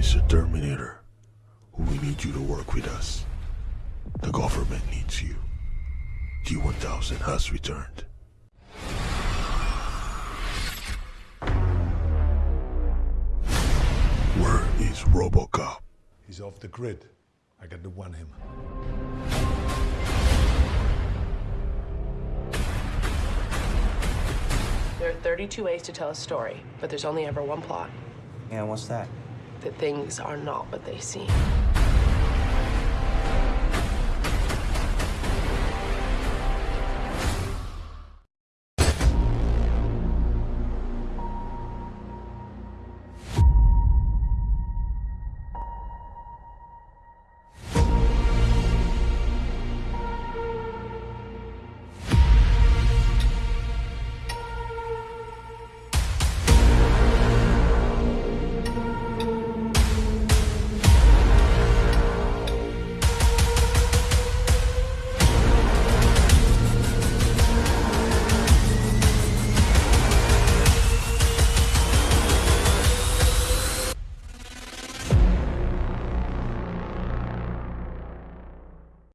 Mr. Terminator, we need you to work with us. The government needs you. T-1000 has returned. Where is Robocop? He's off the grid. I got to want him. There are 32 ways to tell a story, but there's only ever one plot. Yeah, what's that? that things are not what they seem.